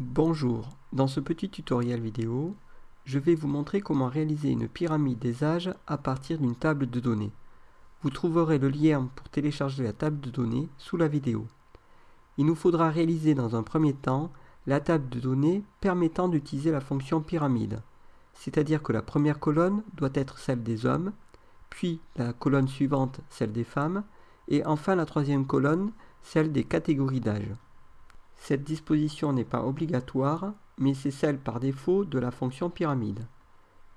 Bonjour, dans ce petit tutoriel vidéo, je vais vous montrer comment réaliser une pyramide des âges à partir d'une table de données. Vous trouverez le lien pour télécharger la table de données sous la vidéo. Il nous faudra réaliser dans un premier temps la table de données permettant d'utiliser la fonction pyramide, c'est-à-dire que la première colonne doit être celle des hommes, puis la colonne suivante celle des femmes, et enfin la troisième colonne celle des catégories d'âge. Cette disposition n'est pas obligatoire, mais c'est celle par défaut de la fonction pyramide.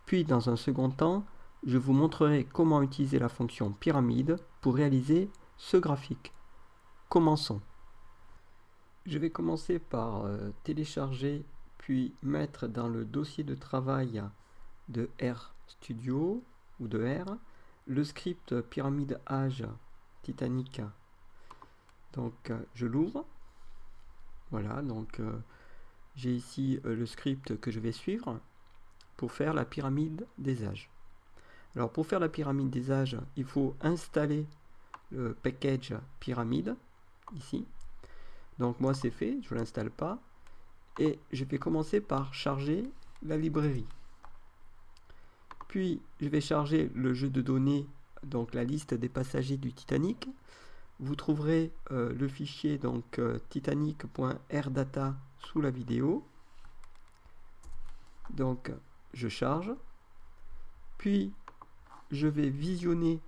Puis dans un second temps, je vous montrerai comment utiliser la fonction pyramide pour réaliser ce graphique. Commençons. Je vais commencer par euh, télécharger puis mettre dans le dossier de travail de RStudio ou de R le script pyramide âge Titanic. Donc euh, je l'ouvre. Voilà, donc euh, j'ai ici euh, le script que je vais suivre pour faire la pyramide des âges. Alors pour faire la pyramide des âges, il faut installer le package pyramide ici. Donc moi c'est fait, je ne l'installe pas. Et je vais commencer par charger la librairie. Puis je vais charger le jeu de données, donc la liste des passagers du Titanic vous trouverez euh, le fichier donc euh, titanic.rdata sous la vidéo. Donc je charge. Puis je vais visionner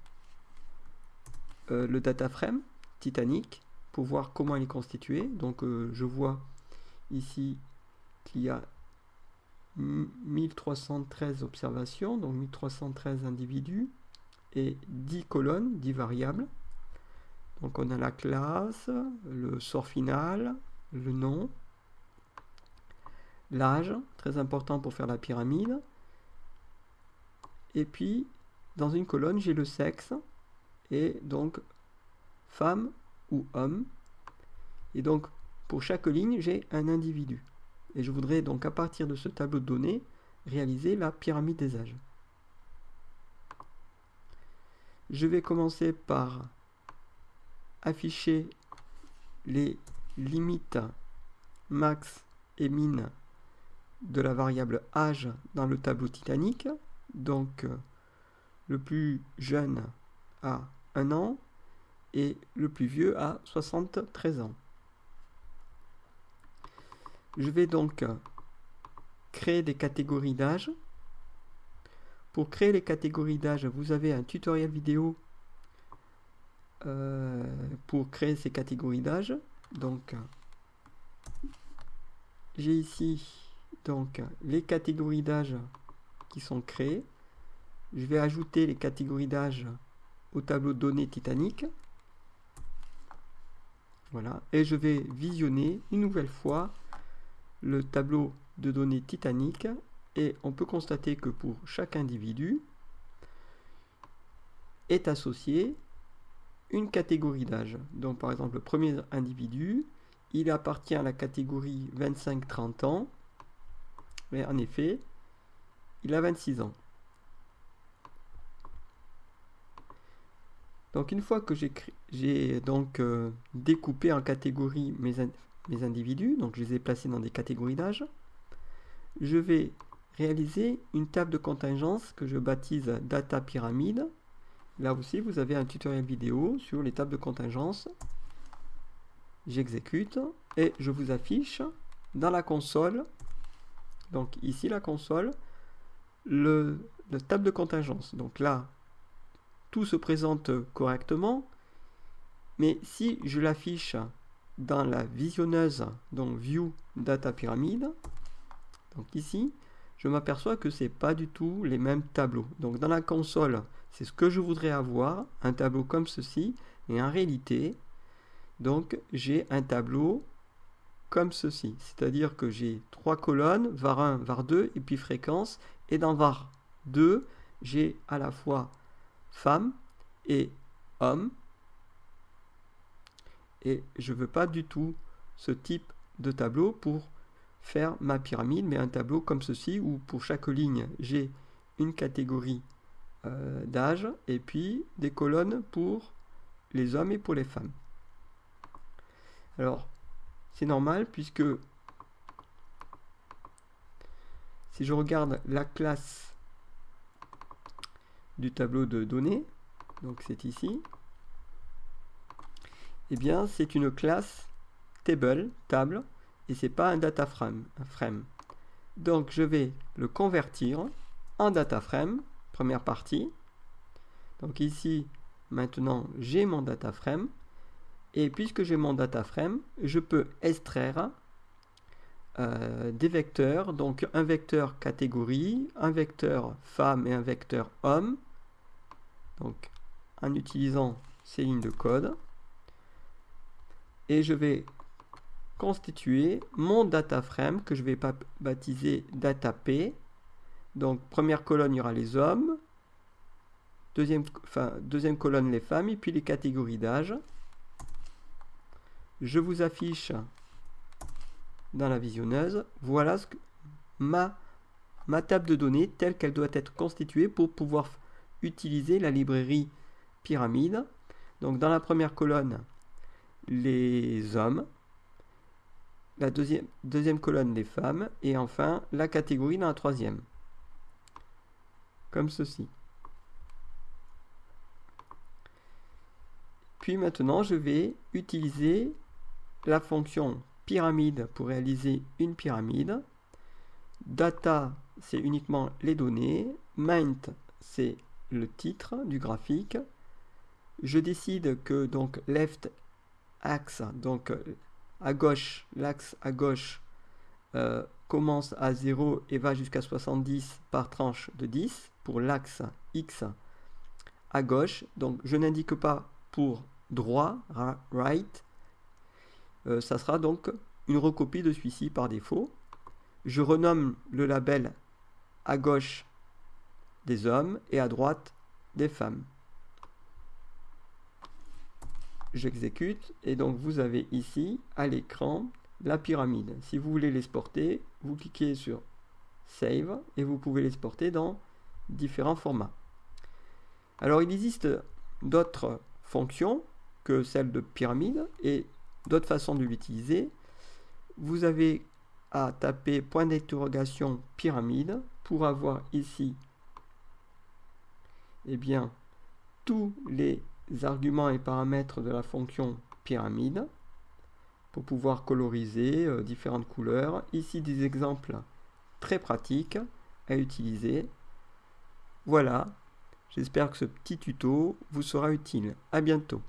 euh, le data frame Titanic pour voir comment il est constitué. Donc je vois ici qu'il y a 1313 observations, donc 1313 individus et 10 colonnes, 10 variables. Donc on a la classe, le sort final, le nom, l'âge, très important pour faire la pyramide. Et puis, dans une colonne, j'ai le sexe, et donc femme ou homme. Et donc, pour chaque ligne, j'ai un individu. Et je voudrais donc, à partir de ce tableau de données, réaliser la pyramide des âges. Je vais commencer par afficher les limites max et min de la variable âge dans le tableau Titanic. Donc le plus jeune a 1 an et le plus vieux a 73 ans. Je vais donc créer des catégories d'âge. Pour créer les catégories d'âge, vous avez un tutoriel vidéo euh, pour créer ces catégories d'âge. Donc, j'ai ici donc les catégories d'âge qui sont créées. Je vais ajouter les catégories d'âge au tableau de données Titanic. Voilà, et je vais visionner une nouvelle fois le tableau de données Titanic et on peut constater que pour chaque individu est associé une catégorie d'âge. Donc par exemple, le premier individu, il appartient à la catégorie 25-30 ans. Mais en effet, il a 26 ans. Donc une fois que j'ai donc euh, découpé en catégories mes, mes individus, donc je les ai placés dans des catégories d'âge, je vais réaliser une table de contingence que je baptise data pyramide Là aussi, vous avez un tutoriel vidéo sur les tables de contingence. J'exécute et je vous affiche dans la console, donc ici la console, le, table de contingence. Donc là, tout se présente correctement, mais si je l'affiche dans la visionneuse, donc View Data Pyramid, donc ici, je m'aperçois que ce n'est pas du tout les mêmes tableaux. Donc dans la console, c'est ce que je voudrais avoir, un tableau comme ceci, et en réalité, donc j'ai un tableau comme ceci. C'est-à-dire que j'ai trois colonnes, var 1, var 2, et puis fréquence, et dans var 2, j'ai à la fois femme et homme, et je veux pas du tout ce type de tableau pour faire ma pyramide, mais un tableau comme ceci, où pour chaque ligne, j'ai une catégorie euh, d'âge et puis des colonnes pour les hommes et pour les femmes. Alors, c'est normal puisque si je regarde la classe du tableau de données, donc c'est ici, eh bien c'est une classe table, table, et c'est pas un data frame, frame. Donc je vais le convertir en data frame, première partie. Donc ici, maintenant, j'ai mon data frame. Et puisque j'ai mon data frame, je peux extraire euh, des vecteurs, donc un vecteur catégorie, un vecteur femme et un vecteur homme. Donc en utilisant ces lignes de code. Et je vais constituer mon data frame que je vais baptiser data P. Donc première colonne, il y aura les hommes. Deuxième, colonne, les femmes. Et puis les catégories d'âge. Je vous affiche dans la visionneuse. Voilà ma table de données telle qu'elle doit être constituée pour pouvoir utiliser la librairie pyramide. Donc dans la première colonne, les hommes la deuxième, deuxième colonne des femmes, et enfin la catégorie dans la troisième. Comme ceci. Puis maintenant, je vais utiliser la fonction pyramide pour réaliser une pyramide. Data, c'est uniquement les données. Mint, c'est le titre du graphique. Je décide que donc left axe, donc à gauche, l'axe à gauche euh, commence à 0 et va jusqu'à 70 par tranche de 10 pour l'axe X à gauche. Donc je n'indique pas pour droit, right. Euh, ça sera donc une recopie de celui-ci par défaut. Je renomme le label à gauche des hommes et à droite des femmes j'exécute et donc vous avez ici à l'écran la pyramide. Si vous voulez l'exporter, vous cliquez sur Save et vous pouvez l'exporter dans différents formats. Alors il existe d'autres fonctions que celle de pyramide et d'autres façons de l'utiliser. Vous avez à taper point d'interrogation pyramide pour avoir ici eh bien, tous les arguments et paramètres de la fonction pyramide pour pouvoir coloriser euh, différentes couleurs. Ici des exemples très pratiques à utiliser. Voilà, j'espère que ce petit tuto vous sera utile. À bientôt.